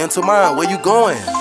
Mental mind, where you going?